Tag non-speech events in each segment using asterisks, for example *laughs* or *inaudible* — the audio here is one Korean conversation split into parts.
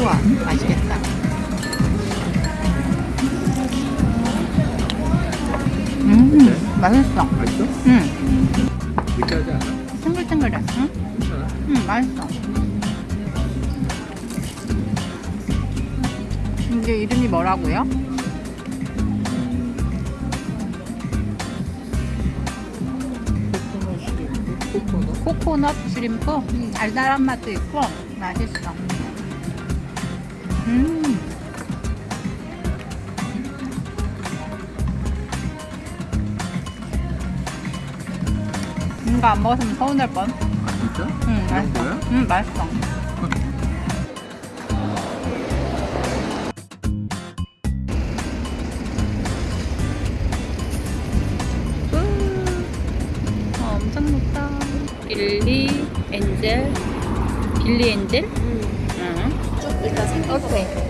우와 맛있겠다 음 맛있어 맛있어? 음 느끼하지 않아? 탱글탱글해 응? 괜찮아? 음 맛있어 이게 이름이 뭐라고요? 코코넛? 코코넛 슈림프 음, 달달한 맛도 있고 맛있어 음 이거 안 먹었으면 서운할 뻔. 아 진짜? 응, 맛있어. 거야? 응, 맛있어. 어, 엄청 높다. 빌리 엔젤. 빌리 엔젤? 응. 쭉 일단 생긴 거 오케이. 보고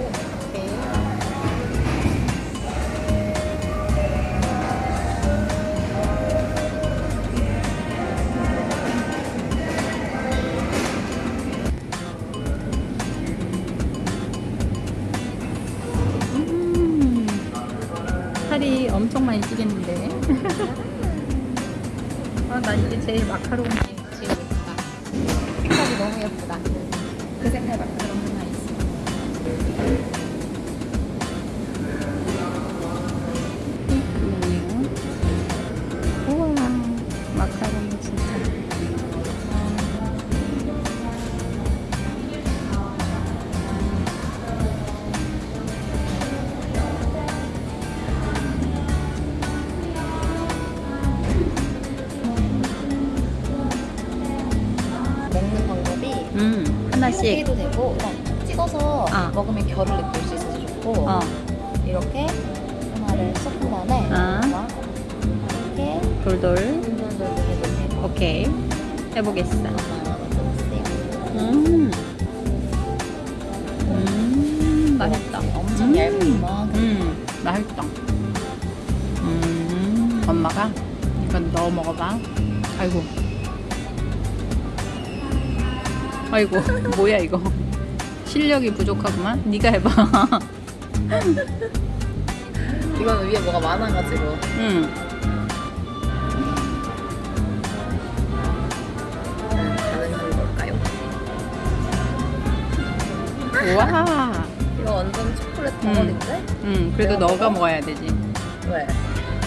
음, 살이 엄청 많이 찌겠는데. *laughs* 아, 나 이게 제일 마카롱이 지고 있다. 색깔이 너무 예쁘다. 그 색깔 마카롱 하나씩. 이렇게 해도 되고 그냥 찍어서 아. 먹으면 결을 느낄 수 있어서 좋고 어, 이렇게 하나를 섞은 다음에 아. 막 이렇게 돌돌. 돌돌돌 해도 오케이. 해보겠어. 음. 음, 맛있다. 엄청 음. 얇은 이만큼 음, 맛있다. 음, 엄마가 이건 넣어 먹어봐. 아이고. 아이고, *laughs* 뭐야 이거. 실력이 부족하구만. 네가 해봐. *laughs* 이거는 위에 뭐가 많아가지고 음, 음, 가능한 걸까요? 우와. 이거 완전 초콜릿 음. 덩어리인데? 음, 그래도 너가 먹어야 되지. 왜?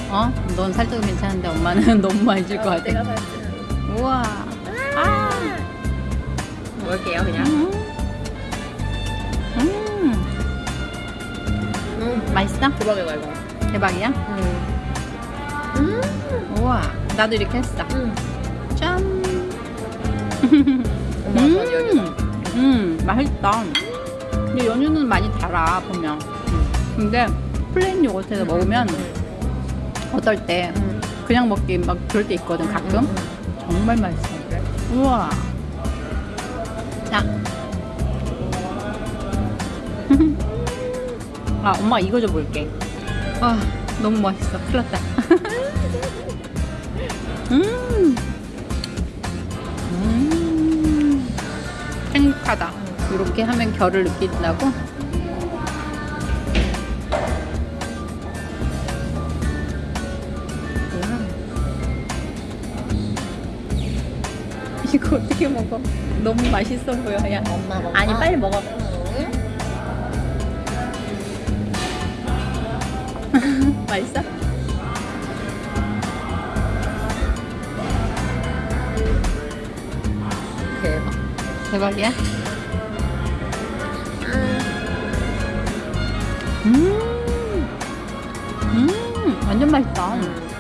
어? 넌 살쪄도 괜찮은데 엄마는 *laughs* 너무 많이 질것 어, 같아. 내가 살지 우와. 아. 먹을게요 그냥 음. 음. 음 맛있어? 대박이다 이거 대박이야? 음. 우와. 나도 이렇게 했어. 음. 짠. *laughs* 엄마 음. 여기 음. 음, 맛있다. 근데 연유는 많이 달아 보면. 근데 plain 요거트에서 먹으면 어떨 때 음. 그냥 먹기 막 그럴 때 있거든 가끔. 정말 맛있어. 그래? 우와. 자. *laughs* 아, 엄마 이거 좀 볼게. 아, 너무 맛있어. 큰일 났다. *laughs* 음. 음. 행복하다. 이렇게 하면 결을 느낀다고? *laughs* 이거 어떻게 먹어? 너무 맛있어 보여. 야. 엄마 먹어 아니, 빨리 먹어. *laughs* 맛있어? 대박 대박이야? 음, 음, 완전 맛있다. 음.